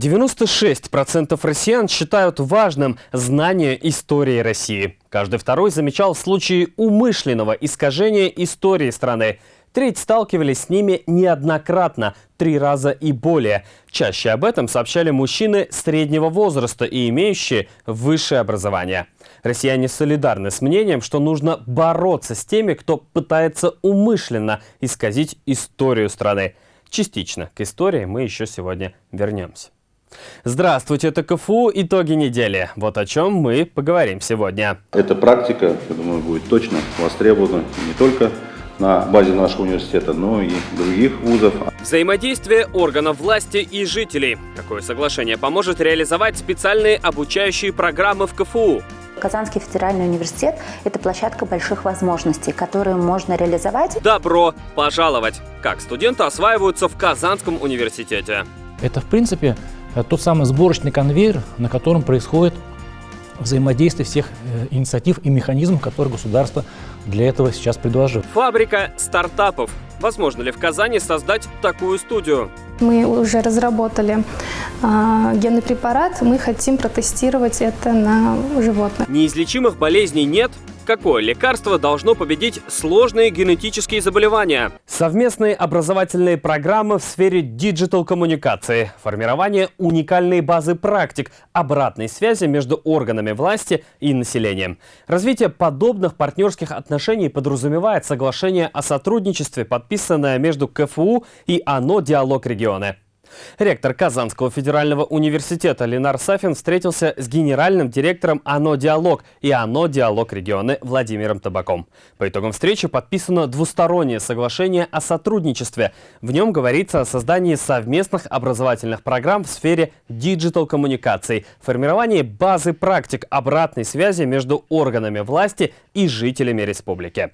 96% россиян считают важным знание истории России. Каждый второй замечал случаи умышленного искажения истории страны. Треть сталкивались с ними неоднократно, три раза и более. Чаще об этом сообщали мужчины среднего возраста и имеющие высшее образование. Россияне солидарны с мнением, что нужно бороться с теми, кто пытается умышленно исказить историю страны. Частично к истории мы еще сегодня вернемся. Здравствуйте, это КФУ «Итоги недели». Вот о чем мы поговорим сегодня. Эта практика, я думаю, будет точно востребована не только на базе нашего университета, но и других вузов. Взаимодействие органов власти и жителей. Какое соглашение поможет реализовать специальные обучающие программы в КФУ? Казанский федеральный университет – это площадка больших возможностей, которые можно реализовать. Добро пожаловать! Как студенты осваиваются в Казанском университете? Это, в принципе, тот самый сборочный конвейер, на котором происходит взаимодействие всех э, инициатив и механизмов, которые государство для этого сейчас предложило. Фабрика стартапов. Возможно ли в Казани создать такую студию? Мы уже разработали э, генный препарат, мы хотим протестировать это на животных. Неизлечимых болезней нет, какое лекарство должно победить сложные генетические заболевания. Совместные образовательные программы в сфере диджитал-коммуникации, формирование уникальной базы практик, обратной связи между органами власти и населением. Развитие подобных партнерских отношений подразумевает соглашение о сотрудничестве, подписанное между КФУ и ОНО «Диалог регионы». Ректор Казанского федерального университета Ленар Сафин встретился с генеральным директором ОНО «Диалог» и ОНО «Диалог регионы» Владимиром Табаком. По итогам встречи подписано двустороннее соглашение о сотрудничестве. В нем говорится о создании совместных образовательных программ в сфере диджитал-коммуникаций, формировании базы практик обратной связи между органами власти и жителями республики.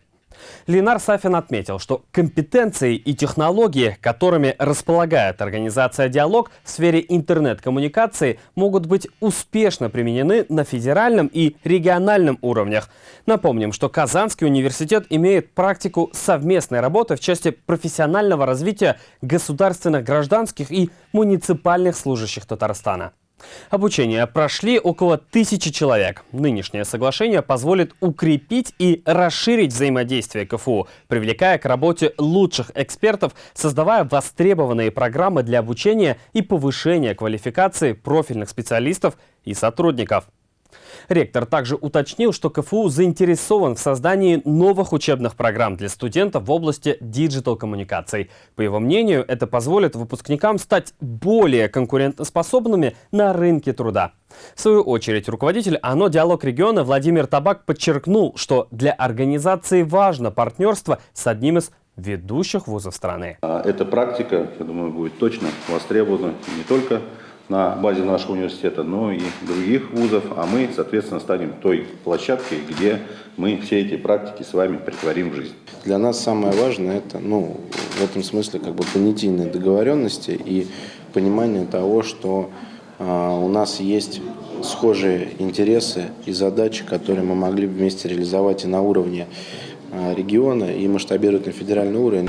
Ленар Сафин отметил, что компетенции и технологии, которыми располагает организация «Диалог» в сфере интернет-коммуникации, могут быть успешно применены на федеральном и региональном уровнях. Напомним, что Казанский университет имеет практику совместной работы в части профессионального развития государственных, гражданских и муниципальных служащих Татарстана. Обучение прошли около тысячи человек. Нынешнее соглашение позволит укрепить и расширить взаимодействие КФУ, привлекая к работе лучших экспертов, создавая востребованные программы для обучения и повышения квалификации профильных специалистов и сотрудников. Ректор также уточнил, что КФУ заинтересован в создании новых учебных программ для студентов в области диджитал-коммуникаций. По его мнению, это позволит выпускникам стать более конкурентоспособными на рынке труда. В свою очередь, руководитель ОНО «Диалог региона» Владимир Табак подчеркнул, что для организации важно партнерство с одним из ведущих вузов страны. А эта практика, я думаю, будет точно востребована не только на базе нашего университета, но и других вузов, а мы, соответственно, станем той площадкой, где мы все эти практики с вами притворим в жизнь. Для нас самое важное это, ну, в этом смысле, как бы понятийные договоренности и понимание того, что э, у нас есть схожие интересы и задачи, которые мы могли бы вместе реализовать и на уровне э, региона, и масштабировать на федеральный уровень.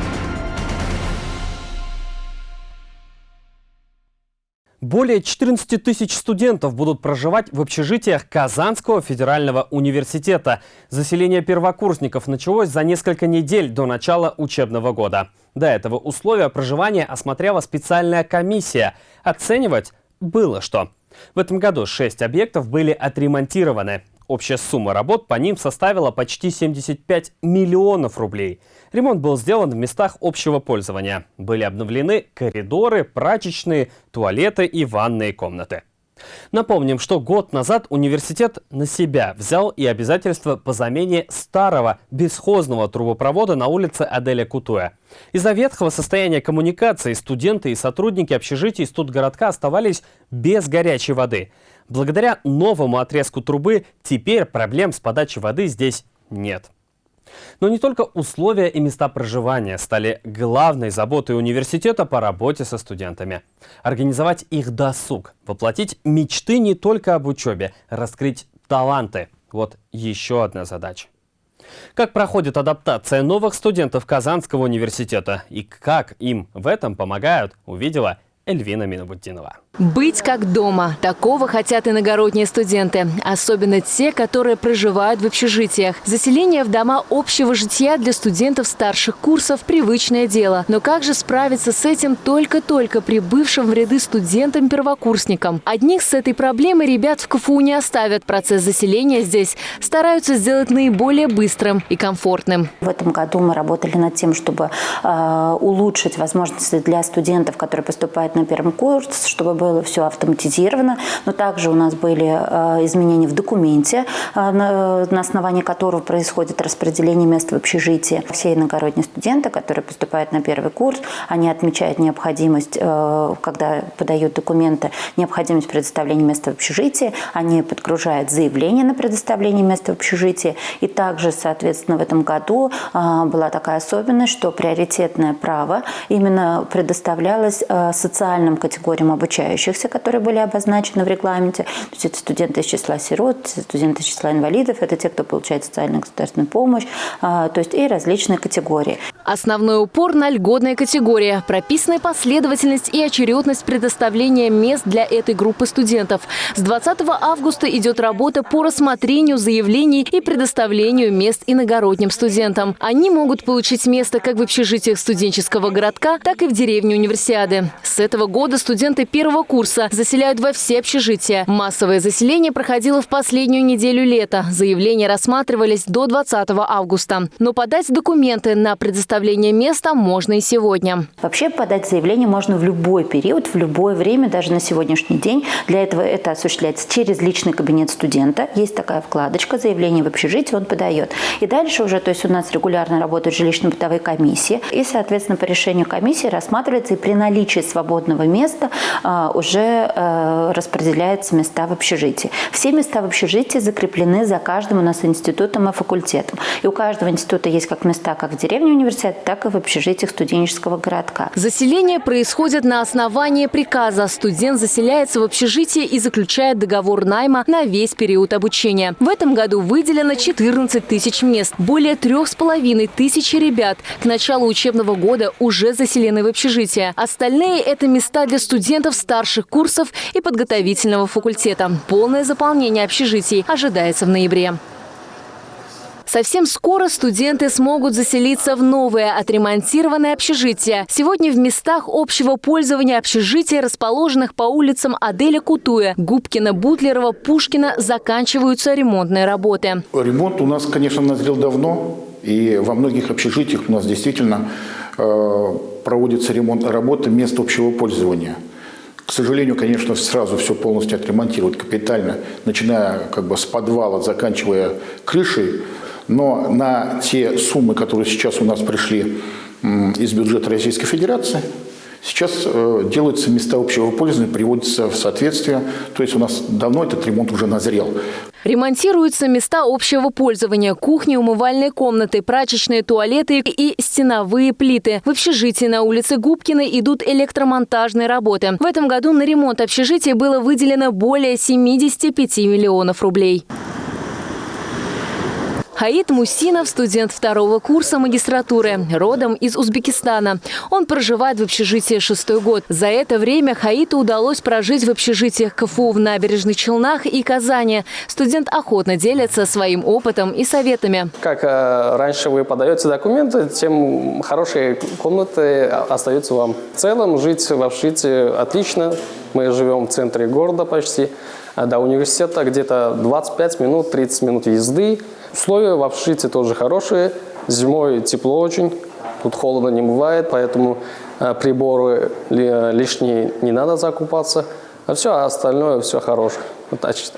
Более 14 тысяч студентов будут проживать в общежитиях Казанского федерального университета. Заселение первокурсников началось за несколько недель до начала учебного года. До этого условия проживания осмотрела специальная комиссия. Оценивать было что. В этом году 6 объектов были отремонтированы. Общая сумма работ по ним составила почти 75 миллионов рублей. Ремонт был сделан в местах общего пользования. Были обновлены коридоры, прачечные, туалеты и ванные комнаты. Напомним, что год назад университет на себя взял и обязательства по замене старого бесхозного трубопровода на улице Аделя Кутуя. Из-за ветхого состояния коммуникации студенты и сотрудники общежитий студгородка оставались без горячей воды. Благодаря новому отрезку трубы теперь проблем с подачей воды здесь нет. Но не только условия и места проживания стали главной заботой университета по работе со студентами. Организовать их досуг, воплотить мечты не только об учебе, раскрыть таланты – вот еще одна задача. Как проходит адаптация новых студентов Казанского университета и как им в этом помогают, увидела Эльвина Минобуддинова. Быть как дома. Такого хотят иногородние студенты. Особенно те, которые проживают в общежитиях. Заселение в дома общего жития для студентов старших курсов – привычное дело. Но как же справиться с этим только-только прибывшим в ряды студентам-первокурсникам? Одних с этой проблемой ребят в КФУ не оставят. Процесс заселения здесь стараются сделать наиболее быстрым и комфортным. В этом году мы работали над тем, чтобы э, улучшить возможности для студентов, которые поступают на первый курс, чтобы было все автоматизировано. Но также у нас были э, изменения в документе, э, на, на основании которого происходит распределение мест в общежитии. Все иногородние студенты, которые поступают на первый курс, они отмечают необходимость, э, когда подают документы, необходимость предоставления места в общежитии, они подгружают заявление на предоставление места в общежитии. И также, соответственно, в этом году была такая особенность, что приоритетное право именно предоставлялось социальным категориям обучающихся, которые были обозначены в регламенте. То есть это студенты из числа сирот, студенты из числа инвалидов, это те, кто получает социальную государственную помощь, то есть и различные категории. Основной упор на льготные категории. Прописаны последовательность и очередность предоставления мест для этой группы студентов. С 20 августа идет работа по рассмотрению заявлений и предоставлению мест иногородним студентам. Они могут получить место как в общежитиях студенческого городка, так и в деревне универсиады. С этого года студенты первого курса заселяют во все общежития. Массовое заселение проходило в последнюю неделю лета. Заявления рассматривались до 20 августа. Но подать документы на предоставление места можно и сегодня. Вообще подать заявление можно в любой период, в любое время, даже на сегодняшний день. Для этого это осуществляется через личный кабинет студента. Есть такая вкладочка «Заявление в общежитие», он подает. И дальше уже, то есть у нас регулярно работают жилищно-бытовые комиссии. И, соответственно, по решению комиссии рассматривается и при наличии свободного места а, уже а, распределяются места в общежитии. Все места в общежитии закреплены за каждым у нас институтом и факультетом. И у каждого института есть как места как в деревне университета, так и в общежитиях студенческого городка. Заселение происходит на основании приказа. Студент заселяется в общежитие и заключает договор найма на весь период обучения. В этом году выделено 14 тысяч мест. Более трех с половиной тысячи ребят к началу учебного года уже заселены в общежитие. Остальные – это места для студентов старших курсов и подготовительного факультета. Полное заполнение общежитий ожидается в ноябре. Совсем скоро студенты смогут заселиться в новое отремонтированное общежитие. Сегодня в местах общего пользования общежития, расположенных по улицам Аделя Кутуя, Губкина, Бутлерова, Пушкина, заканчиваются ремонтные работы. Ремонт у нас, конечно, назрел давно. И во многих общежитиях у нас действительно э, проводится ремонт работы мест общего пользования. К сожалению, конечно, сразу все полностью отремонтировать капитально, начиная как бы с подвала, заканчивая крышей. Но на те суммы, которые сейчас у нас пришли из бюджета Российской Федерации, Сейчас э, делаются места общего пользования, приводятся в соответствие. То есть у нас давно этот ремонт уже назрел. Ремонтируются места общего пользования, кухни, умывальные комнаты, прачечные туалеты и стеновые плиты. В общежитии на улице Губкина идут электромонтажные работы. В этом году на ремонт общежития было выделено более 75 миллионов рублей. Хаид Мусинов – студент второго курса магистратуры, родом из Узбекистана. Он проживает в общежитии шестой год. За это время Хаиту удалось прожить в общежитиях КФУ в Набережных Челнах и Казани. Студент охотно делится своим опытом и советами. Как э, раньше вы подаете документы, тем хорошие комнаты остаются вам. В целом жить в общежитии отлично. Мы живем в центре города почти. А до университета где-то 25 минут, 30 минут езды. Условия в общежитии тоже хорошие. Зимой тепло очень, тут холодно не бывает, поэтому э, приборы лишние не надо закупаться. А все остальное все хорошее.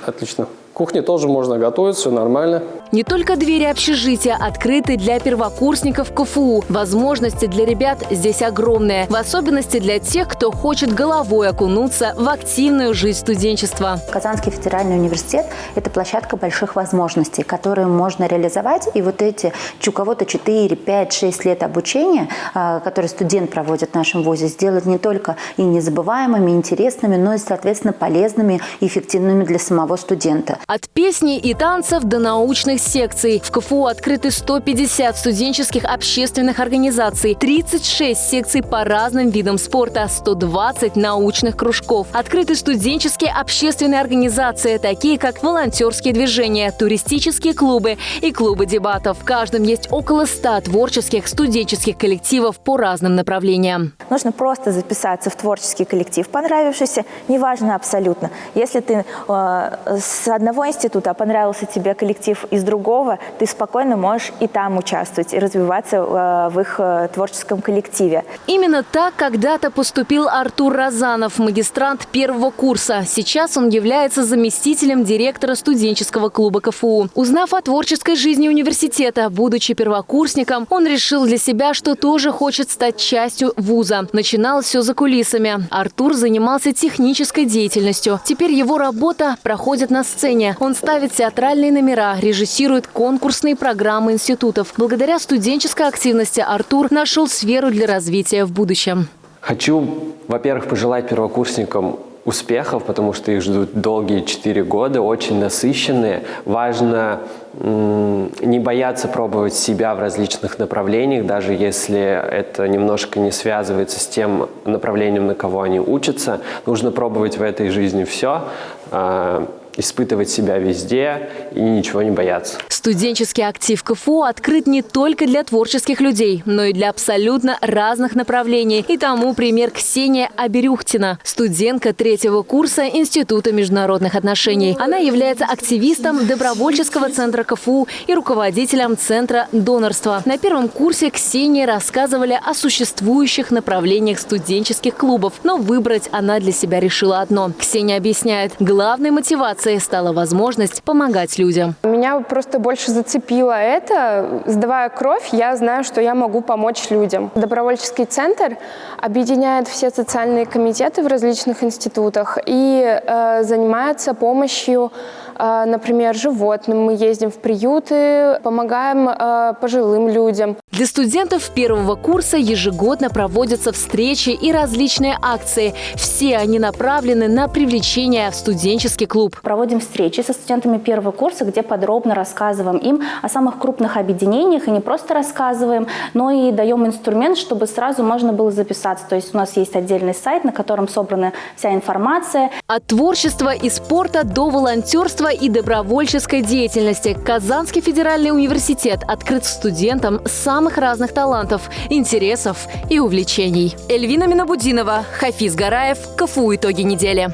Отлично. Кухне тоже можно готовить, все нормально. Не только двери общежития открыты для первокурсников КФУ. Возможности для ребят здесь огромные. В особенности для тех, кто хочет головой окунуться в активную жизнь студенчества. Казанский федеральный университет – это площадка больших возможностей, которые можно реализовать. И вот эти, у кого-то 4, 5, 6 лет обучения, а, которые студент проводит в нашем ВУЗе, сделать не только и незабываемыми, и интересными, но и, соответственно, полезными и эффективными для самого студента. От песни и танцев до научных секций. В КФУ открыты 150 студенческих общественных организаций, 36 секций по разным видам спорта, 120 научных кружков. Открыты студенческие общественные организации, такие как волонтерские движения, туристические клубы и клубы дебатов. В каждом есть около 100 творческих студенческих коллективов по разным направлениям. Нужно просто записаться в творческий коллектив, понравившийся, неважно абсолютно. Если ты э, с одного института, а понравился тебе коллектив из другого, ты спокойно можешь и там участвовать, и развиваться э, в их э, творческом коллективе. Именно так когда-то поступил Артур Розанов, магистрант первого курса. Сейчас он является заместителем директора студенческого клуба КФУ. Узнав о творческой жизни университета, будучи первокурсником, он решил для себя, что тоже хочет стать частью вуза. Начинал все за кулисами. Артур занимался технической деятельностью. Теперь его работа проходит на сцене. Он ставит театральные номера, режиссирует конкурсные программы институтов. Благодаря студенческой активности Артур нашел сферу для развития в будущем. Хочу, во-первых, пожелать первокурсникам успехов, потому что их ждут долгие четыре года, очень насыщенные. Важно не бояться пробовать себя в различных направлениях, даже если это немножко не связывается с тем направлением, на кого они учатся. Нужно пробовать в этой жизни все, а, испытывать себя везде и ничего не бояться. Студенческий актив КФУ открыт не только для творческих людей, но и для абсолютно разных направлений. И тому пример Ксения Аберюхтина, студентка третьего курса Института международных отношений. Она является активистом добровольческого центра КФУ и руководителем Центра донорства. На первом курсе Ксении рассказывали о существующих направлениях студенческих клубов, но выбрать она для себя решила одно. Ксения объясняет, главной мотивацией стала возможность помогать людям. Меня просто больше зацепило это. Сдавая кровь, я знаю, что я могу помочь людям. Добровольческий центр объединяет все социальные комитеты в различных институтах и э, занимается помощью например, животным. Мы ездим в приюты, помогаем э, пожилым людям. Для студентов первого курса ежегодно проводятся встречи и различные акции. Все они направлены на привлечение в студенческий клуб проводим встречи со студентами первого курса, где подробно рассказываем им о самых крупных объединениях. И не просто рассказываем, но и даем инструмент, чтобы сразу можно было записаться. То есть у нас есть отдельный сайт, на котором собрана вся информация. От творчества и спорта до волонтерства и добровольческой деятельности Казанский федеральный университет открыт студентам самых разных талантов, интересов и увлечений. Эльвина Минабудинова, Хафиз Гараев, КФУ «Итоги недели».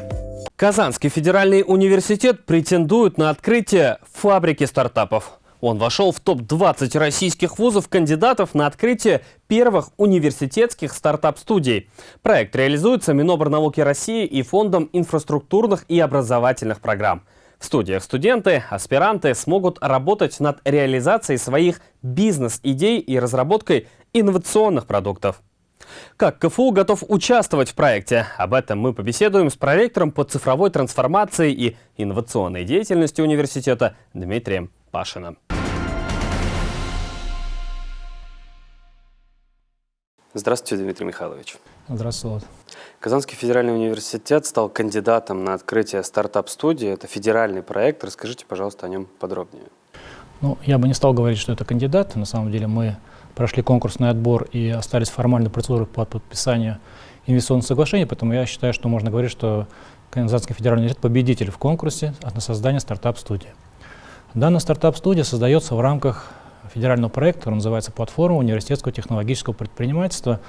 Казанский федеральный университет претендует на открытие фабрики стартапов. Он вошел в топ-20 российских вузов кандидатов на открытие первых университетских стартап-студий. Проект реализуется Минобрнауки России и Фондом инфраструктурных и образовательных программ. В студиях студенты, аспиранты смогут работать над реализацией своих бизнес-идей и разработкой инновационных продуктов. Как КФУ готов участвовать в проекте? Об этом мы побеседуем с проректором по цифровой трансформации и инновационной деятельности университета Дмитрием Пашиным. Здравствуйте, Дмитрий Михайлович. Здравствуйте. Казанский федеральный университет стал кандидатом на открытие стартап-студии. Это федеральный проект. Расскажите, пожалуйста, о нем подробнее. Ну, я бы не стал говорить, что это кандидат. На самом деле мы прошли конкурсный отбор и остались формальной процедуры по подписанию инвестиционных соглашений, поэтому я считаю, что можно говорить, что Казанский федеральный университет победитель в конкурсе на создание стартап-студии. Данная стартап-студия создается в рамках федерального проекта, который называется «Платформа университетского технологического предпринимательства».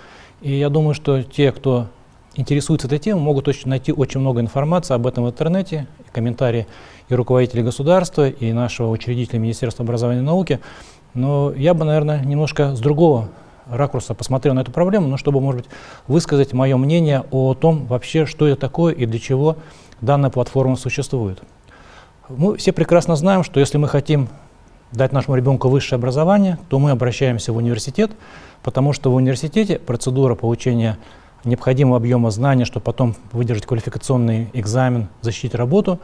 И я думаю, что те, кто интересуется этой темой, могут очень, найти очень много информации об этом в интернете, комментарии и руководителей государства, и нашего учредителя Министерства образования и науки – но я бы, наверное, немножко с другого ракурса посмотрел на эту проблему, но чтобы, может быть, высказать мое мнение о том вообще, что это такое и для чего данная платформа существует. Мы все прекрасно знаем, что если мы хотим дать нашему ребенку высшее образование, то мы обращаемся в университет, потому что в университете процедура получения необходимого объема знаний, чтобы потом выдержать квалификационный экзамен, защитить работу,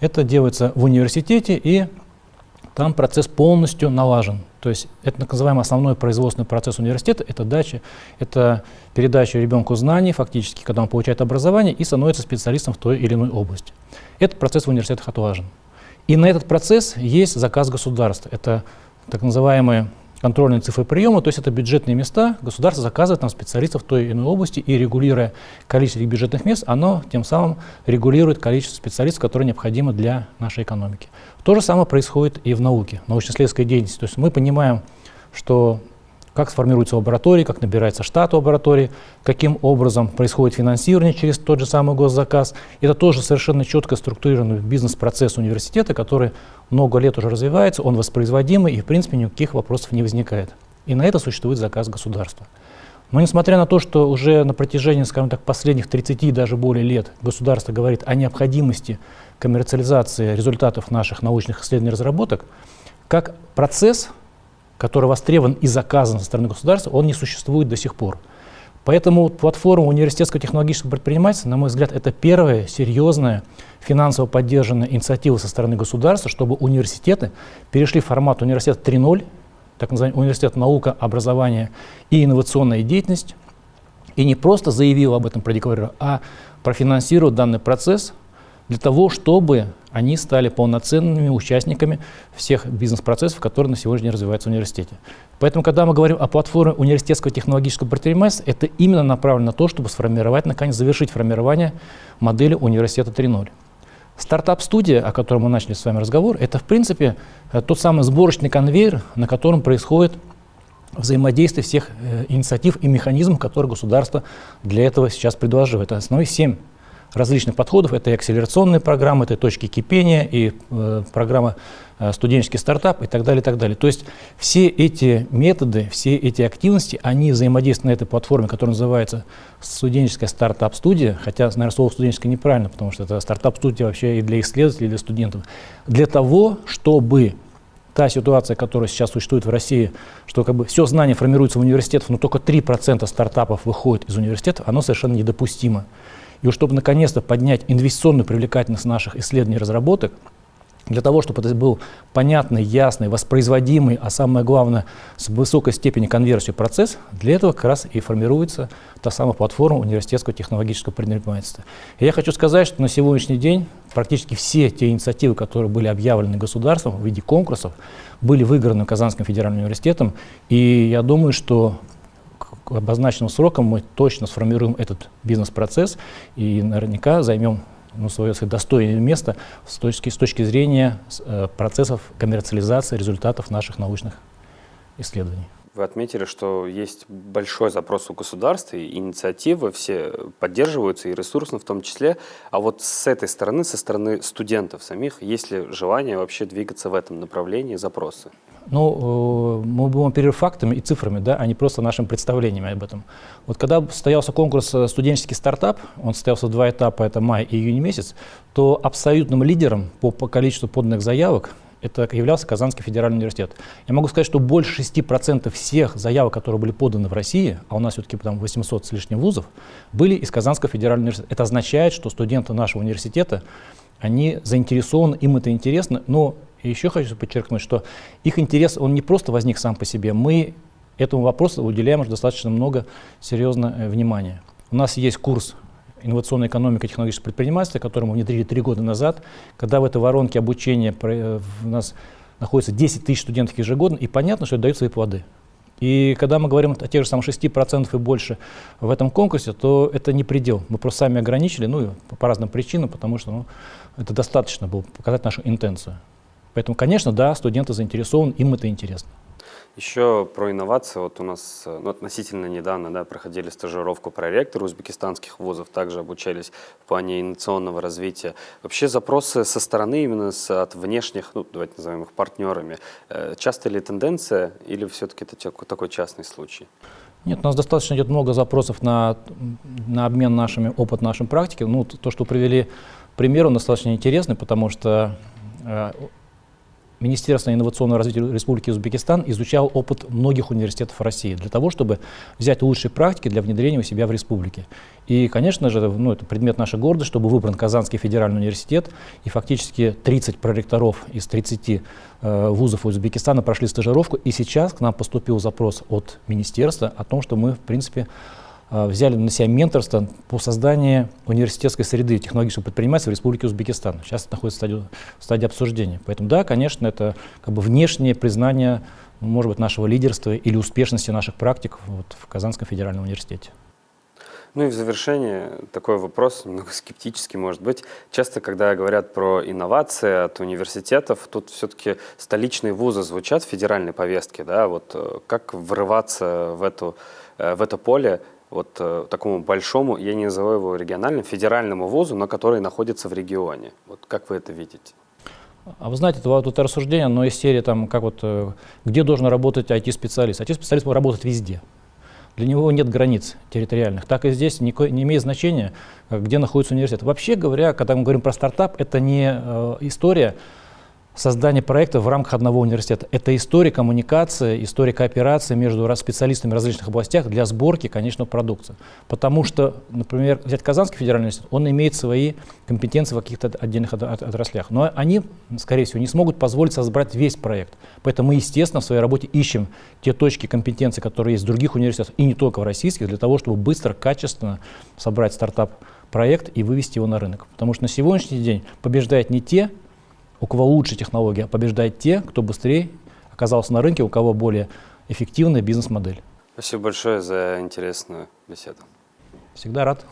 это делается в университете, и там процесс полностью налажен. То есть это так называемый основной производственный процесс университета, это дача, это передача ребенку знаний, фактически, когда он получает образование и становится специалистом в той или иной области. Этот процесс в университетах отлажен. И на этот процесс есть заказ государства. Это так называемые контрольные цифры приема, то есть это бюджетные места, государство заказывает нам специалистов в той или иной области, и регулируя количество этих бюджетных мест, оно тем самым регулирует количество специалистов, которые необходимы для нашей экономики. То же самое происходит и в науке, научно-исследовательской деятельности. То есть мы понимаем, что как сформируется лаборатория, как набирается штат лаборатории, каким образом происходит финансирование через тот же самый госзаказ. Это тоже совершенно четко структурированный бизнес-процесс университета, который много лет уже развивается, он воспроизводимый и в принципе никаких вопросов не возникает. И на это существует заказ государства. Но несмотря на то, что уже на протяжении, скажем так, последних 30 и даже более лет государство говорит о необходимости коммерциализации результатов наших научных исследований и разработок, как процесс который востребован и заказан со стороны государства, он не существует до сих пор. Поэтому платформа университетского технологического предпринимательства, на мой взгляд, это первая серьезная финансово поддержанная инициатива со стороны государства, чтобы университеты перешли в формат университета 3.0, так называемый университет наука, образования и инновационная деятельность, и не просто заявил об этом, продекларировал, а профинансировал данный процесс для того, чтобы они стали полноценными участниками всех бизнес-процессов, которые на сегодняшний день развиваются в университете. Поэтому, когда мы говорим о платформе университетского технологического предпринимательства, это именно направлено на то, чтобы сформировать, наконец, завершить формирование модели университета 3.0. Стартап-студия, о которой мы начали с вами разговор, это, в принципе, э, тот самый сборочный конвейер, на котором происходит взаимодействие всех э, инициатив и механизмов, которые государство для этого сейчас предложило. Это основные семь различных подходов. Это и акселерационные программы, это и точки кипения, и э, программа э, студенческий стартап и так далее, и так далее. То есть все эти методы, все эти активности, они взаимодействуют на этой платформе, которая называется студенческая стартап-студия, хотя, наверное, слово студенческое неправильно, потому что это стартап-студия вообще и для исследователей, и для студентов, для того, чтобы та ситуация, которая сейчас существует в России, что как бы все знание формируется в университетах, но только 3% стартапов выходит из университетов, оно совершенно недопустимо. И чтобы наконец-то поднять инвестиционную привлекательность наших исследований и разработок, для того, чтобы это был понятный, ясный, воспроизводимый, а самое главное, с высокой степенью конверсии процесс, для этого как раз и формируется та самая платформа университетского технологического предпринимательства. И я хочу сказать, что на сегодняшний день практически все те инициативы, которые были объявлены государством в виде конкурсов, были выиграны Казанским федеральным университетом. И я думаю, что обозначенным срокам мы точно сформируем этот бизнес-процесс и наверняка займем ну, свое достойное место с точки, с точки зрения э, процессов коммерциализации результатов наших научных исследований. Вы отметили, что есть большой запрос у государства, и инициативы все поддерживаются, и ресурсно в том числе. А вот с этой стороны, со стороны студентов самих, есть ли желание вообще двигаться в этом направлении, запросы? Ну, э, мы будем оперировать фактами и цифрами, да, а не просто нашим представлениями об этом. Вот когда состоялся конкурс э, «Студенческий стартап», он состоялся в два этапа, это май и июнь месяц, то абсолютным лидером по количеству поданных заявок это являлся Казанский федеральный университет. Я могу сказать, что больше 6% всех заявок, которые были поданы в России, а у нас все-таки там 800 с лишним вузов, были из Казанского федерального университета. Это означает, что студенты нашего университета, они заинтересованы, им это интересно, но еще хочу подчеркнуть, что их интерес, он не просто возник сам по себе. Мы этому вопросу уделяем уже достаточно много серьезного э, внимания. У нас есть курс инновационная экономика и технологическое предпринимательство, который мы внедрили три года назад, когда в этой воронке обучения э, у нас находится 10 тысяч студентов ежегодно, и понятно, что это дает свои плоды. И когда мы говорим о тех же самых 6% и больше в этом конкурсе, то это не предел. Мы просто сами ограничили, ну, по разным причинам, потому что ну, это достаточно было показать нашу интенцию. Поэтому, конечно, да, студенты заинтересованы, им это интересно. Еще про инновации. Вот у нас ну, относительно недавно да, проходили стажировку проректора узбекистанских вузов, также обучались в плане инновационного развития. Вообще запросы со стороны именно с, от внешних, ну, давайте назовем их партнерами, э, часто ли тенденция или все-таки это такой частный случай? Нет, у нас достаточно идет много запросов на, на обмен нашими опыт нашей практики. Ну, то, что привели пример, он достаточно интересный, потому что э, Министерство инновационного развития Республики Узбекистан изучал опыт многих университетов России для того, чтобы взять лучшие практики для внедрения у себя в республике. И, конечно же, ну, это предмет нашей гордости, чтобы выбран Казанский федеральный университет, и фактически 30 проректоров из 30 э, вузов Узбекистана прошли стажировку, и сейчас к нам поступил запрос от министерства о том, что мы, в принципе, взяли на себя менторство по созданию университетской среды технологического предпринимательства в Республике Узбекистан. Сейчас это находится в стадии, в стадии обсуждения. Поэтому да, конечно, это как бы внешнее признание, может быть, нашего лидерства или успешности наших практик вот, в Казанском федеральном университете. Ну и в завершение такой вопрос, немного скептический может быть. Часто, когда говорят про инновации от университетов, тут все-таки столичные вузы звучат в федеральной повестке, да, вот э, как врываться в, эту, э, в это поле вот э, такому большому, я не называю его региональным, федеральному вузу, но который находится в регионе. Вот как вы это видите? А вы знаете, это, это рассуждение, но из серии, там, как вот, где должен работать IT-специалист? IT-специалист может работать везде. Для него нет границ территориальных. Так и здесь не, не имеет значения, где находится университет. Вообще говоря, когда мы говорим про стартап, это не э, история создание проекта в рамках одного университета. Это история коммуникации, история кооперации между специалистами в различных областях для сборки конечного продукта. Потому что, например, взять Казанский федеральный университет, он имеет свои компетенции в каких-то отдельных отраслях. Но они, скорее всего, не смогут позволить создать весь проект. Поэтому мы, естественно, в своей работе ищем те точки компетенции, которые есть в других университетах, и не только в российских, для того, чтобы быстро, качественно собрать стартап-проект и вывести его на рынок. Потому что на сегодняшний день побеждают не те, у кого лучше технология, побеждает те, кто быстрее оказался на рынке, у кого более эффективная бизнес-модель. Спасибо большое за интересную беседу. Всегда рад.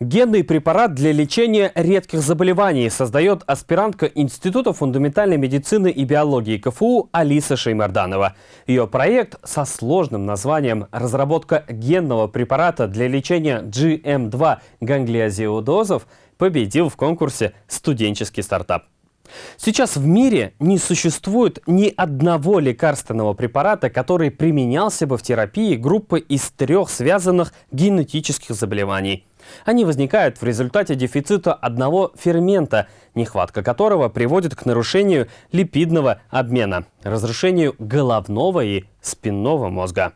Генный препарат для лечения редких заболеваний создает аспирантка Института фундаментальной медицины и биологии КФУ Алиса Шеймарданова. Ее проект со сложным названием «Разработка генного препарата для лечения GM2 ганглиозиодозов» победил в конкурсе «Студенческий стартап». Сейчас в мире не существует ни одного лекарственного препарата, который применялся бы в терапии группы из трех связанных генетических заболеваний. Они возникают в результате дефицита одного фермента, нехватка которого приводит к нарушению липидного обмена, разрушению головного и спинного мозга.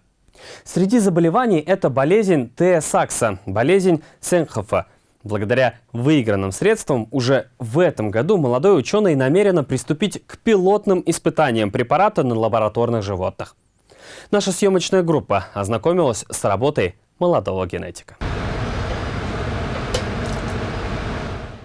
Среди заболеваний это болезнь Т-Сакса, болезнь Сенхофа. Благодаря выигранным средствам уже в этом году молодой ученый намерен приступить к пилотным испытаниям препарата на лабораторных животных. Наша съемочная группа ознакомилась с работой молодого генетика.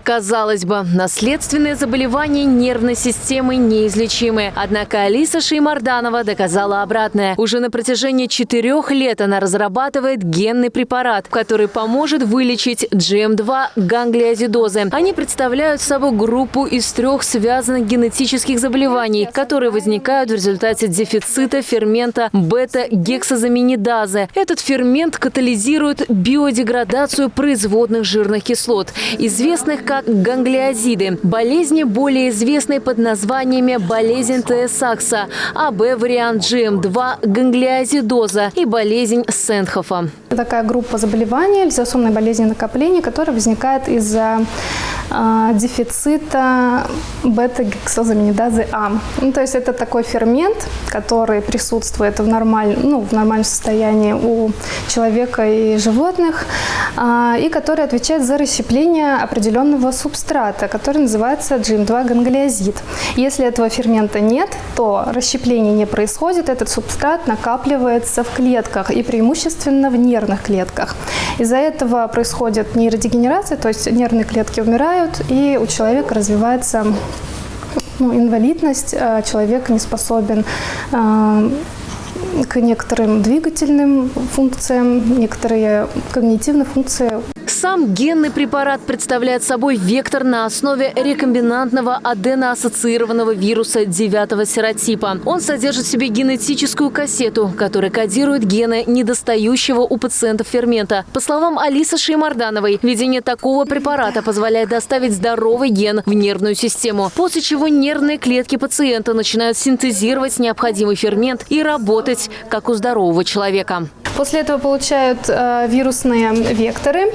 Казалось бы, наследственные заболевания нервной системы неизлечимы. Однако Алиса Шеймарданова доказала обратное. Уже на протяжении четырех лет она разрабатывает генный препарат, который поможет вылечить GM2 ганглиозидозы. Они представляют собой группу из трех связанных генетических заболеваний, которые возникают в результате дефицита фермента бета-гексазаминидазы. Этот фермент катализирует биодеградацию производных жирных кислот, известных как как ганглиозиды. Болезни более известны под названиями болезнь Т-Сакса, АБ-вариант GM2, ганглиозидоза и болезнь Сентхофа. Такая группа заболеваний, лизосомной болезни накопления, которая возникает из-за э, дефицита бета-гексозаминидазы А. Ну, то есть это такой фермент, который присутствует в, нормаль, ну, в нормальном состоянии у человека и животных, э, и который отвечает за расщепление определенного определенного субстрата, который называется GM2 ганглиозид. Если этого фермента нет, то расщепление не происходит, этот субстрат накапливается в клетках и преимущественно в нервных клетках. Из-за этого происходит нейродегенерация, то есть нервные клетки умирают, и у человека развивается ну, инвалидность, а человек не способен а, к некоторым двигательным функциям, некоторые когнитивные функции сам генный препарат представляет собой вектор на основе рекомбинантного аденоассоциированного вируса 9 серотипа. Он содержит в себе генетическую кассету, которая кодирует гены недостающего у пациентов фермента. По словам Алисы Шеймардановой, введение такого препарата позволяет доставить здоровый ген в нервную систему, после чего нервные клетки пациента начинают синтезировать необходимый фермент и работать, как у здорового человека. После этого получают э, вирусные векторы,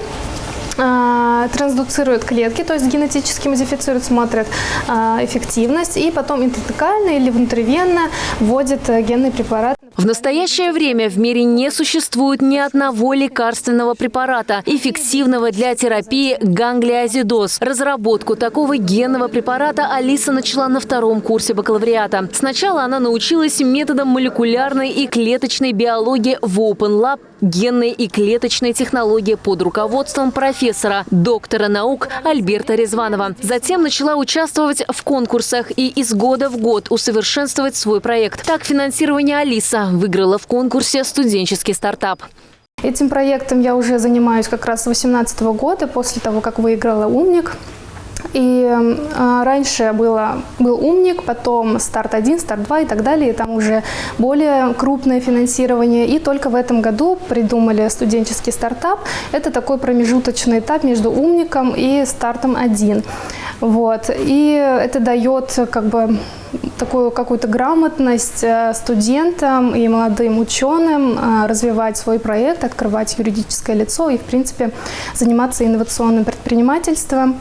э, трансдуцируют клетки, то есть генетически модифицируют, смотрят э, эффективность, и потом интракально или внутривенно вводят э, генный препарат. В настоящее время в мире не существует ни одного лекарственного препарата, эффективного для терапии ганглиозидоз. Разработку такого генного препарата Алиса начала на втором курсе бакалавриата. Сначала она научилась методам молекулярной и клеточной биологии в Open Lab генной и клеточной технологии под руководством профессора, доктора наук Альберта Резванова. Затем начала участвовать в конкурсах и из года в год усовершенствовать свой проект. Так финансирование Алиса выиграла в конкурсе «Студенческий стартап». Этим проектом я уже занимаюсь как раз с 2018 года, после того, как выиграла «Умник». И э, раньше было, был «Умник», потом «Старт-1», «Старт-2» и так далее. И там уже более крупное финансирование. И только в этом году придумали студенческий стартап. Это такой промежуточный этап между «Умником» и «Стартом-1». Вот. И это дает как бы такую какую-то грамотность э, студентам и молодым ученым э, развивать свой проект, открывать юридическое лицо и, в принципе, заниматься инновационным предпринимательством.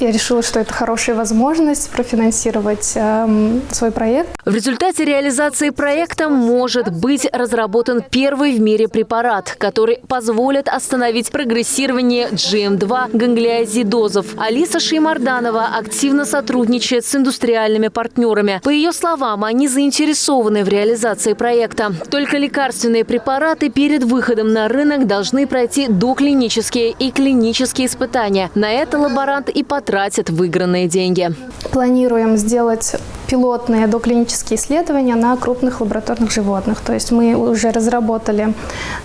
Я решила, что это хорошая возможность профинансировать э, свой проект. В результате реализации проекта может быть разработан первый в мире препарат, который позволит остановить прогрессирование GM2 ганглиозидозов. Алиса Шеймарданова активно сотрудничает с индустриальными партнерами. По ее словам, они заинтересованы в реализации проекта. Только лекарственные препараты перед выходом на рынок должны пройти доклинические и клинические испытания. На это лаборант и потратит тратят выигранные деньги. Планируем сделать пилотные доклинические исследования на крупных лабораторных животных. То есть мы уже разработали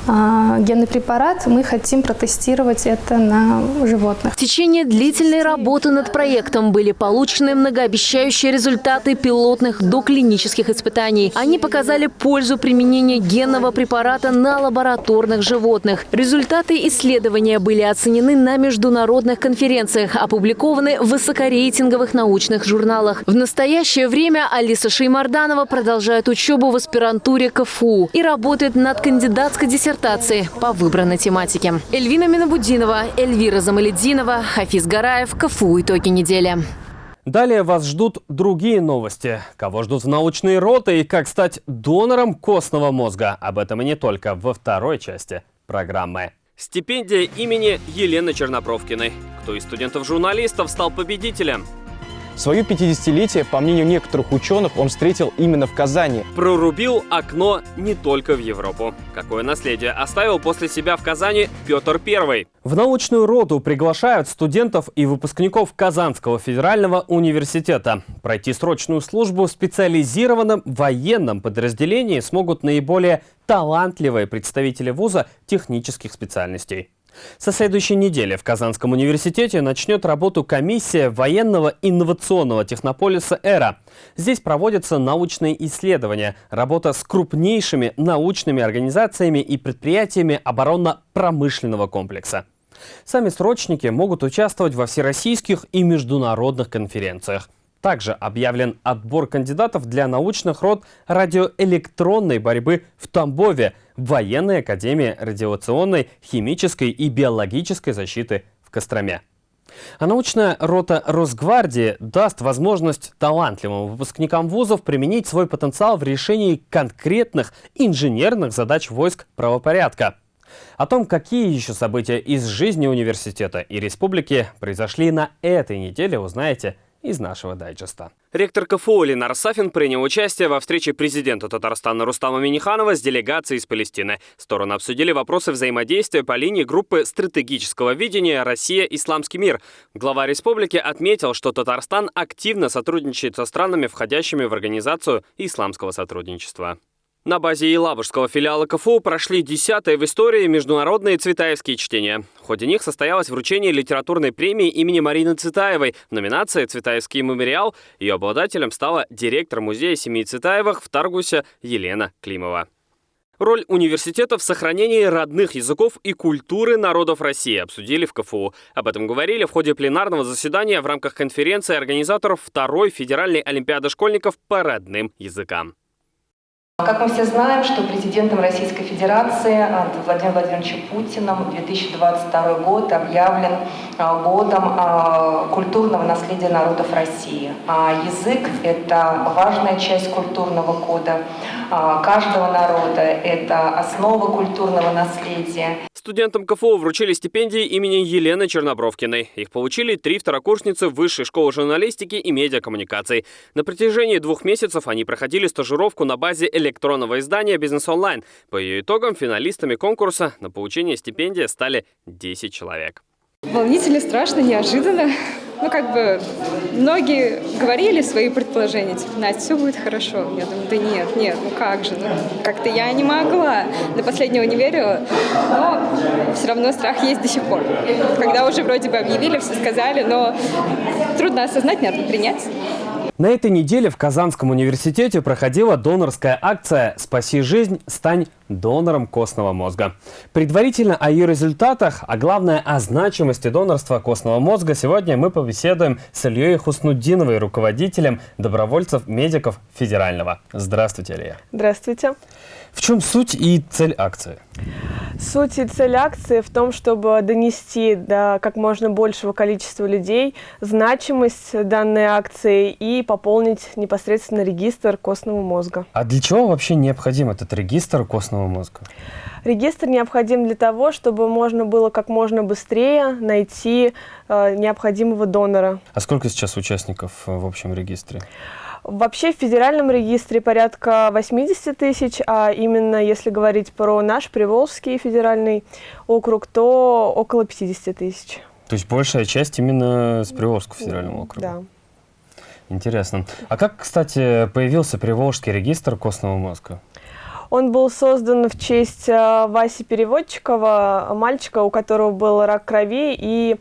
э, генный препарат, мы хотим протестировать это на животных. В течение длительной работы над проектом были получены многообещающие результаты пилотных доклинических испытаний. Они показали пользу применения генного препарата на лабораторных животных. Результаты исследования были оценены на международных конференциях, опубликованы в высокорейтинговых научных журналах. В настоящее время Алиса Шеймарданова продолжает учебу в аспирантуре КФУ и работает над кандидатской диссертацией по выбранной тематике. Эльвина Минабудинова, Эльвира Замалединова, Хафиз Гараев, КФУ «Итоги недели». Далее вас ждут другие новости. Кого ждут в научные роты и как стать донором костного мозга. Об этом и не только во второй части программы. Стипендия имени Елены Чернопровкиной. Кто из студентов-журналистов стал победителем? Свое 50-летие, по мнению некоторых ученых, он встретил именно в Казани. Прорубил окно не только в Европу. Какое наследие оставил после себя в Казани Петр I? В научную роду приглашают студентов и выпускников Казанского федерального университета. Пройти срочную службу в специализированном военном подразделении смогут наиболее талантливые представители вуза технических специальностей. Со следующей недели в Казанском университете начнет работу комиссия военного инновационного технополиса «Эра». Здесь проводятся научные исследования, работа с крупнейшими научными организациями и предприятиями оборонно-промышленного комплекса. Сами срочники могут участвовать во всероссийских и международных конференциях. Также объявлен отбор кандидатов для научных род радиоэлектронной борьбы в Тамбове, в Военной академии радиационной, химической и биологической защиты в Костроме. А научная рота Росгвардии даст возможность талантливым выпускникам вузов применить свой потенциал в решении конкретных инженерных задач войск правопорядка. О том, какие еще события из жизни университета и республики произошли на этой неделе, узнаете из нашего дайджеста. Ректор КФУ Ленар Сафин принял участие во встрече президента Татарстана Рустама Миниханова с делегацией из Палестины. Стороны обсудили вопросы взаимодействия по линии группы стратегического видения «Россия-Исламский мир». Глава республики отметил, что Татарстан активно сотрудничает со странами, входящими в Организацию исламского сотрудничества. На базе Елабужского филиала КФУ прошли десятые в истории международные цветаевские чтения. В ходе них состоялось вручение литературной премии имени Марины Цветаевой в номинации «Цветаевский мемориал». Ее обладателем стала директор музея семьи Цветаевых в Таргусе Елена Климова. Роль университета в сохранении родных языков и культуры народов России обсудили в КФУ. Об этом говорили в ходе пленарного заседания в рамках конференции организаторов второй федеральной олимпиады школьников по родным языкам. Как мы все знаем, что президентом Российской Федерации Владимиром Владимировичем Путиным 2022 год объявлен а, годом а, культурного наследия народов России. А язык – это важная часть культурного кода каждого народа, это основа культурного наследия. Студентам КФУ вручили стипендии имени Елены Чернобровкиной. Их получили три второкурсницы Высшей школы журналистики и медиакоммуникаций. На протяжении двух месяцев они проходили стажировку на базе электронного издания «Бизнес онлайн». По ее итогам финалистами конкурса на получение стипендии стали 10 человек. Волнительно, страшно, неожиданно. Ну, как бы, многие говорили свои предположения, типа, Настя, все будет хорошо. Я думаю, да нет, нет, ну как же, ну, как-то я не могла. До последнего не верила, но все равно страх есть до сих пор. Когда уже вроде бы объявили, все сказали, но трудно осознать, надо принять. На этой неделе в Казанском университете проходила донорская акция «Спаси жизнь, стань донором костного мозга». Предварительно о ее результатах, а главное о значимости донорства костного мозга сегодня мы побеседуем с Ильей Хуснудиновой, руководителем добровольцев-медиков Федерального. Здравствуйте, Илья. Здравствуйте. В чем суть и цель акции? Суть и цель акции в том, чтобы донести до как можно большего количества людей значимость данной акции и пополнить непосредственно регистр костного мозга. А для чего вообще необходим этот регистр костного мозга? Регистр необходим для того, чтобы можно было как можно быстрее найти э, необходимого донора. А сколько сейчас участников в общем регистре? Вообще в федеральном регистре порядка 80 тысяч, а именно если говорить про наш Приволжский федеральный округ, то около 50 тысяч. То есть большая часть именно с Приволжского федерального округа? Да. Интересно. А как, кстати, появился Приволжский регистр костного мозга? Он был создан в честь э, Васи Переводчикова, мальчика, у которого был рак крови, и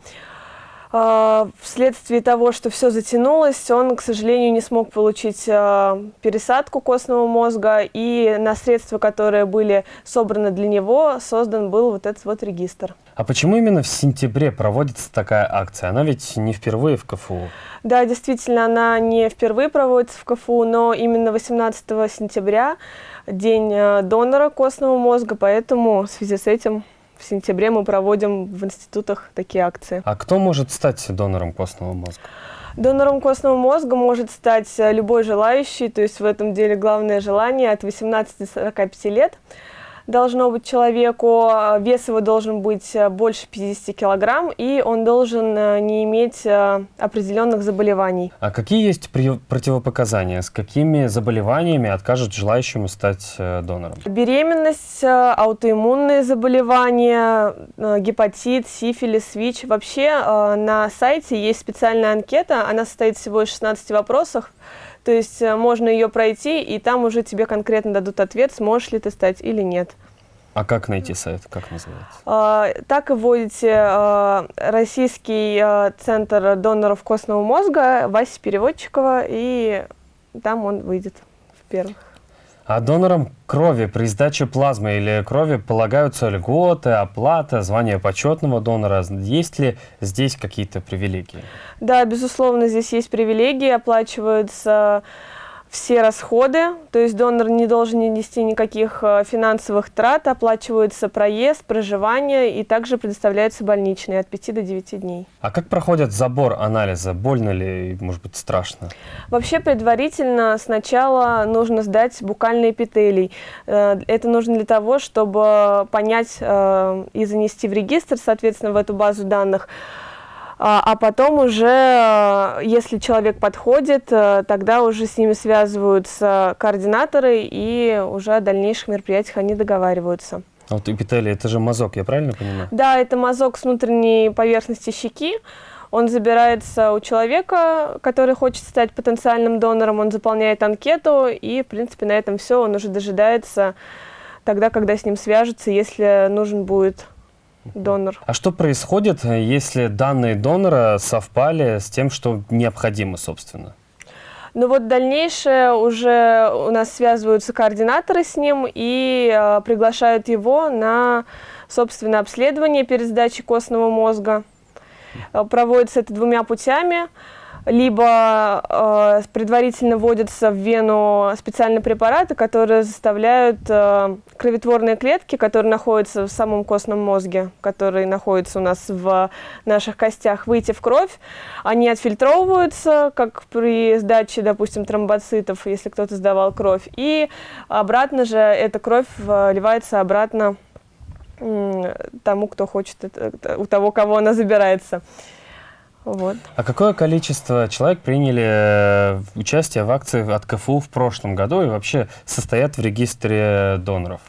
вследствие того, что все затянулось, он, к сожалению, не смог получить а, пересадку костного мозга, и на средства, которые были собраны для него, создан был вот этот вот регистр. А почему именно в сентябре проводится такая акция? Она ведь не впервые в КФУ. Да, действительно, она не впервые проводится в КФУ, но именно 18 сентября день а, донора костного мозга, поэтому в связи с этим в сентябре мы проводим в институтах такие акции. А кто может стать донором костного мозга? Донором костного мозга может стать любой желающий, то есть в этом деле главное желание от 18 до 45 лет должно быть человеку, вес его должен быть э, больше 50 килограмм, и он должен э, не иметь э, определенных заболеваний. А какие есть противопоказания? С какими заболеваниями откажут желающему стать донором? Беременность, аутоиммунные заболевания, гепатит, сифилис, ВИЧ. Вообще на сайте есть специальная анкета, она состоит всего из 16 вопросов. То есть э, можно ее пройти, и там уже тебе конкретно дадут ответ, сможешь ли ты стать или нет. А как найти сайт? Как называется? А, так и вводите а, Российский а, центр доноров костного мозга Вася Переводчикова, и там он выйдет в первых. А донорам крови при сдаче плазмы или крови полагаются льготы, оплата, звание почетного донора. Есть ли здесь какие-то привилегии? Да, безусловно, здесь есть привилегии, оплачиваются все расходы, то есть донор не должен нести никаких э, финансовых трат, оплачивается проезд, проживание и также предоставляется больничный от 5 до 9 дней. А как проходит забор анализа? Больно ли, может быть, страшно? Вообще предварительно сначала нужно сдать букальный эпителий. Э, это нужно для того, чтобы понять э, и занести в регистр, соответственно, в эту базу данных, а, а потом уже, э, если человек подходит, э, тогда уже с ними связываются координаторы, и уже о дальнейших мероприятиях они договариваются. А вот эпителий, это же мазок, я правильно понимаю? Да, это мазок с внутренней поверхности щеки. Он забирается у человека, который хочет стать потенциальным донором, он заполняет анкету, и, в принципе, на этом все, он уже дожидается тогда, когда с ним свяжутся, если нужен будет донор. А что происходит, если данные донора совпали с тем, что необходимо, собственно? Ну вот дальнейшее уже у нас связываются координаторы с ним и э, приглашают его на, собственно, обследование перед сдачей костного мозга. Э, проводится это двумя путями. Либо э, предварительно вводятся в вену специальные препараты, которые заставляют э, кроветворные клетки, которые находятся в самом костном мозге, которые находятся у нас в наших костях, выйти в кровь. Они отфильтровываются, как при сдаче, допустим, тромбоцитов, если кто-то сдавал кровь, и обратно же эта кровь вливается обратно тому, кто хочет, у того, кого она забирается. Вот. А какое количество человек приняли э, участие в акции от КФУ в прошлом году и вообще состоят в регистре доноров?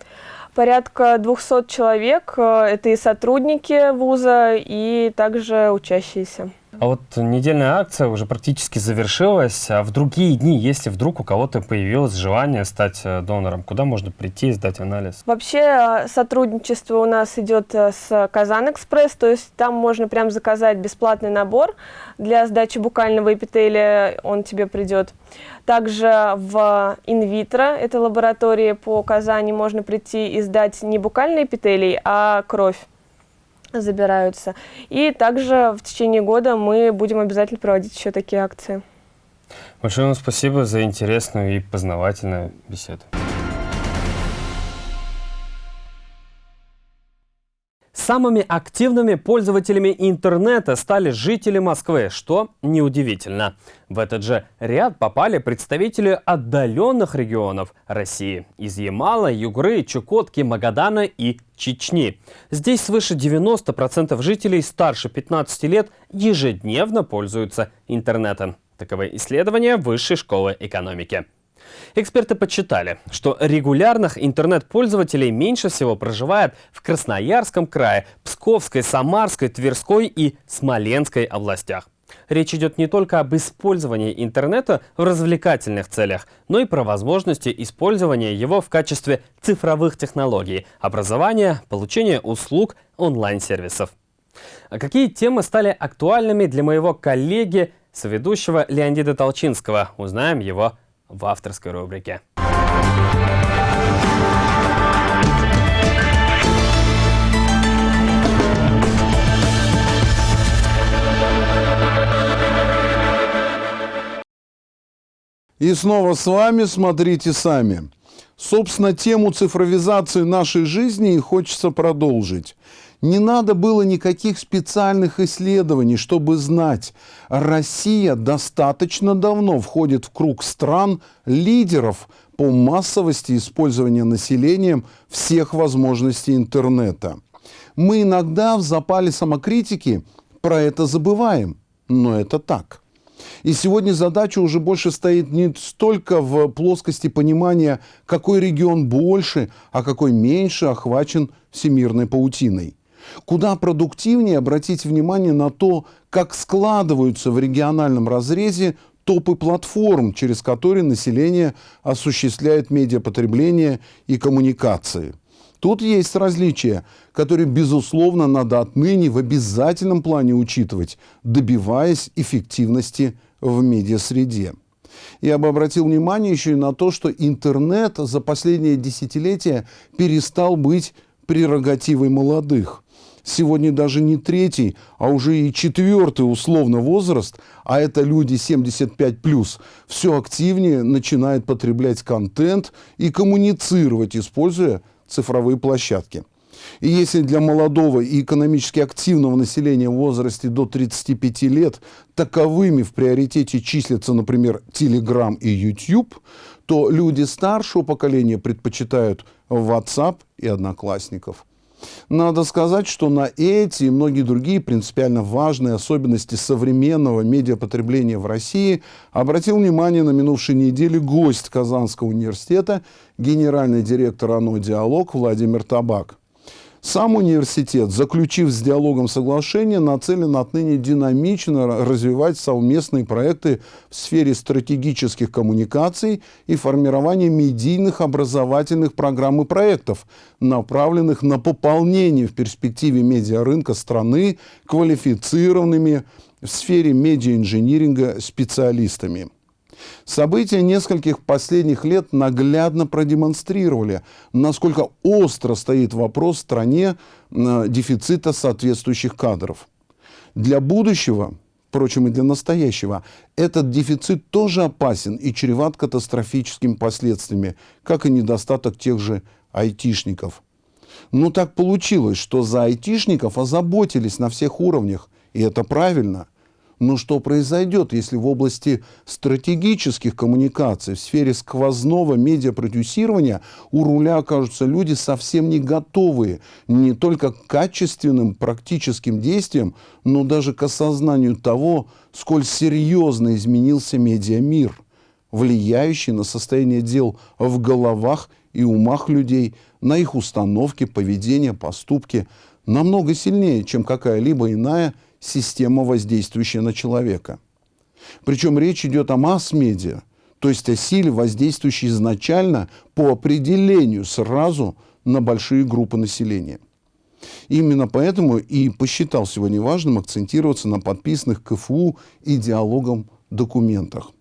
Порядка 200 человек. Э, это и сотрудники вуза, и также учащиеся. А вот недельная акция уже практически завершилась. А в другие дни, если вдруг у кого-то появилось желание стать э, донором, куда можно прийти и сдать анализ? Вообще э, сотрудничество у нас идет э, с Казан Экспресс, то есть там можно прям заказать бесплатный набор для сдачи букального эпителия, он тебе придет. Также в инвитро, это лаборатории по Казани, можно прийти и сдать не букальный эпителий, а кровь забираются. И также в течение года мы будем обязательно проводить еще такие акции. Большое вам спасибо за интересную и познавательную беседу. Самыми активными пользователями интернета стали жители Москвы, что неудивительно. В этот же ряд попали представители отдаленных регионов России – из Ямала, Югры, Чукотки, Магадана и Чечни. Здесь свыше 90% жителей старше 15 лет ежедневно пользуются интернетом. Таковы исследования Высшей школы экономики. Эксперты подсчитали, что регулярных интернет-пользователей меньше всего проживает в Красноярском крае, Псковской, Самарской, Тверской и Смоленской областях. Речь идет не только об использовании интернета в развлекательных целях, но и про возможности использования его в качестве цифровых технологий, образования, получения услуг, онлайн-сервисов. А какие темы стали актуальными для моего коллеги, соведущего Леонида Толчинского? Узнаем его в авторской рубрике. И снова с вами «Смотрите сами». Собственно, тему цифровизации нашей жизни и хочется продолжить. Не надо было никаких специальных исследований, чтобы знать, Россия достаточно давно входит в круг стран лидеров по массовости использования населением всех возможностей интернета. Мы иногда в запале самокритики про это забываем, но это так. И сегодня задача уже больше стоит не столько в плоскости понимания, какой регион больше, а какой меньше охвачен всемирной паутиной. Куда продуктивнее обратить внимание на то, как складываются в региональном разрезе топы платформ, через которые население осуществляет медиапотребление и коммуникации. Тут есть различия, которые, безусловно, надо отныне в обязательном плане учитывать, добиваясь эффективности в медиасреде. Я бы обратил внимание еще и на то, что интернет за последние десятилетия перестал быть прерогативой молодых сегодня даже не третий, а уже и четвертый условно возраст, а это люди 75+, все активнее начинает потреблять контент и коммуницировать, используя цифровые площадки. И если для молодого и экономически активного населения в возрасте до 35 лет таковыми в приоритете числятся, например, Telegram и YouTube, то люди старшего поколения предпочитают WhatsApp и Одноклассников. Надо сказать, что на эти и многие другие принципиально важные особенности современного медиапотребления в России обратил внимание на минувшей неделе гость Казанского университета, генеральный директор ОНО «Диалог» Владимир Табак. Сам университет, заключив с диалогом соглашение, нацелен отныне динамично развивать совместные проекты в сфере стратегических коммуникаций и формирования медийных образовательных программ и проектов, направленных на пополнение в перспективе медиарынка страны квалифицированными в сфере медиаинжиниринга специалистами. События нескольких последних лет наглядно продемонстрировали, насколько остро стоит вопрос в стране э, дефицита соответствующих кадров. Для будущего впрочем, и для настоящего, этот дефицит тоже опасен и чреват катастрофическими последствиями, как и недостаток тех же айтишников. Но так получилось, что за айтишников озаботились на всех уровнях, и это правильно – но что произойдет, если в области стратегических коммуникаций, в сфере сквозного медиапродюсирования у руля окажутся люди совсем не готовые не только к качественным практическим действиям, но даже к осознанию того, сколь серьезно изменился медиамир, влияющий на состояние дел в головах и умах людей, на их установки, поведение, поступки, намного сильнее, чем какая-либо иная – система, воздействующая на человека. Причем речь идет о масс-медиа, то есть о силе, воздействующей изначально по определению сразу на большие группы населения. Именно поэтому и посчитал сегодня важным акцентироваться на подписанных КФУ и диалогом документах.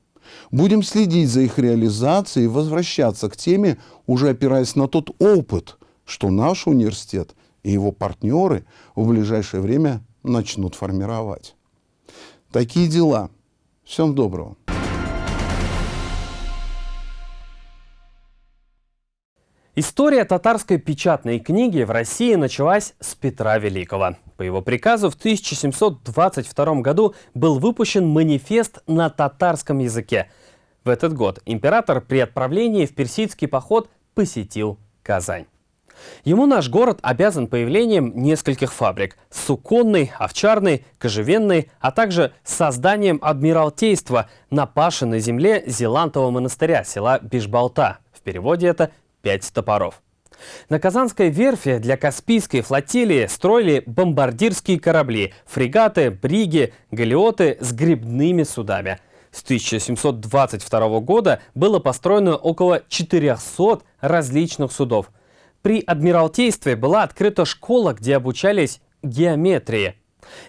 Будем следить за их реализацией и возвращаться к теме, уже опираясь на тот опыт, что наш университет и его партнеры в ближайшее время начнут формировать. Такие дела. Всем доброго. История татарской печатной книги в России началась с Петра Великого. По его приказу в 1722 году был выпущен манифест на татарском языке. В этот год император при отправлении в персидский поход посетил Казань. Ему наш город обязан появлением нескольких фабрик – суконной, овчарной, кожевенной, а также созданием адмиралтейства на пашенной земле Зелантового монастыря села Бишбалта. В переводе это «пять топоров». На Казанской верфи для Каспийской флотилии строили бомбардирские корабли, фрегаты, бриги, галеоты с грибными судами. С 1722 года было построено около 400 различных судов – при Адмиралтействе была открыта школа, где обучались геометрии.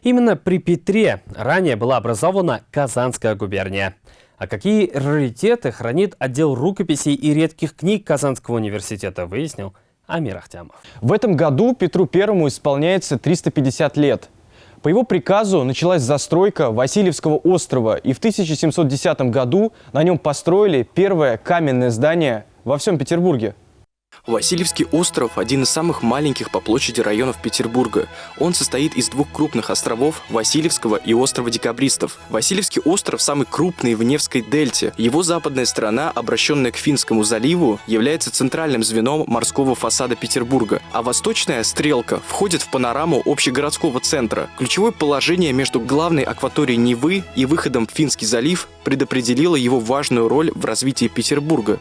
Именно при Петре ранее была образована Казанская губерния. А какие раритеты хранит отдел рукописей и редких книг Казанского университета, выяснил Амир Ахтямов. В этом году Петру Первому исполняется 350 лет. По его приказу началась застройка Васильевского острова, и в 1710 году на нем построили первое каменное здание во всем Петербурге. Васильевский остров – один из самых маленьких по площади районов Петербурга. Он состоит из двух крупных островов – Васильевского и острова Декабристов. Васильевский остров самый крупный в Невской дельте. Его западная сторона, обращенная к Финскому заливу, является центральным звеном морского фасада Петербурга, а восточная стрелка входит в панораму общегородского центра. Ключевое положение между главной акваторией Невы и выходом в Финский залив предопределило его важную роль в развитии Петербурга.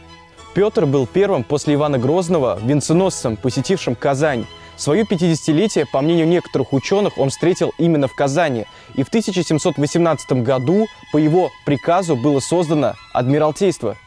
Петр был первым после Ивана Грозного венценосцем, посетившим Казань. Свое 50-летие, по мнению некоторых ученых, он встретил именно в Казани. И в 1718 году по его приказу было создано Адмиралтейство –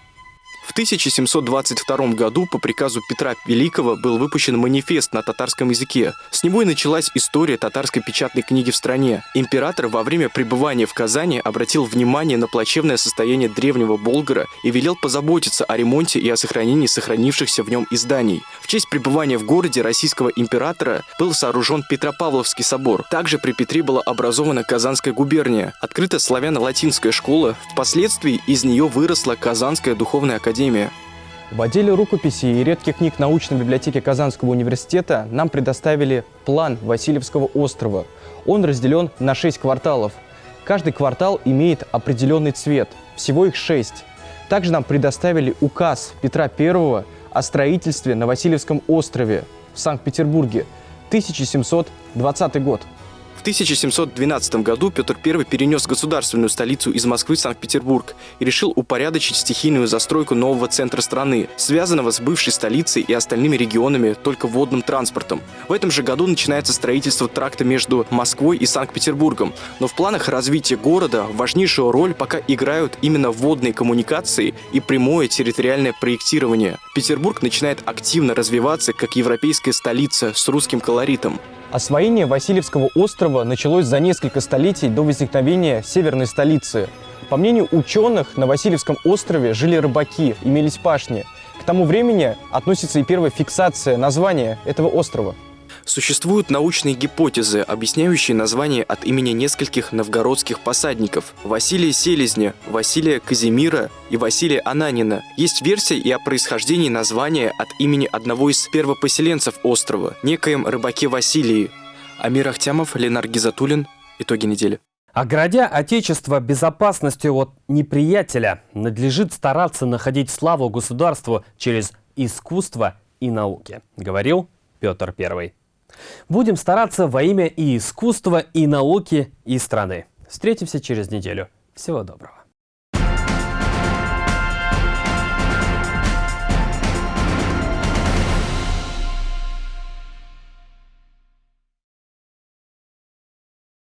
в 1722 году по приказу Петра Великого был выпущен манифест на татарском языке. С него и началась история татарской печатной книги в стране. Император во время пребывания в Казани обратил внимание на плачевное состояние древнего Болгара и велел позаботиться о ремонте и о сохранении сохранившихся в нем изданий. В честь пребывания в городе российского императора был сооружен Петропавловский собор. Также при Петре была образована Казанская губерния, открыта славяно-латинская школа, впоследствии из нее выросла Казанская духовная академия Академия. В отделе рукописей и редких книг научной библиотеки Казанского университета нам предоставили план Васильевского острова. Он разделен на шесть кварталов. Каждый квартал имеет определенный цвет, всего их шесть. Также нам предоставили указ Петра I о строительстве на Васильевском острове в Санкт-Петербурге, 1720 год. В 1712 году Петр I перенес государственную столицу из Москвы в Санкт-Петербург и решил упорядочить стихийную застройку нового центра страны, связанного с бывшей столицей и остальными регионами только водным транспортом. В этом же году начинается строительство тракта между Москвой и Санкт-Петербургом, но в планах развития города важнейшую роль пока играют именно водные коммуникации и прямое территориальное проектирование. Петербург начинает активно развиваться как европейская столица с русским колоритом. Освоение Васильевского острова началось за несколько столетий до возникновения северной столицы. По мнению ученых, на Васильевском острове жили рыбаки, имелись пашни. К тому времени относится и первая фиксация названия этого острова. Существуют научные гипотезы, объясняющие название от имени нескольких новгородских посадников – Василия Селезня, Василия Казимира и Василия Ананина. Есть версия и о происхождении названия от имени одного из первопоселенцев острова – некоем рыбаке Василии. Амир Ахтямов, Ленар Гизатуллин. Итоги недели. Оградя Отечество безопасностью от неприятеля, надлежит стараться находить славу государству через искусство и науки, говорил Петр I. Будем стараться во имя и искусства, и науки, и страны. Встретимся через неделю. Всего доброго.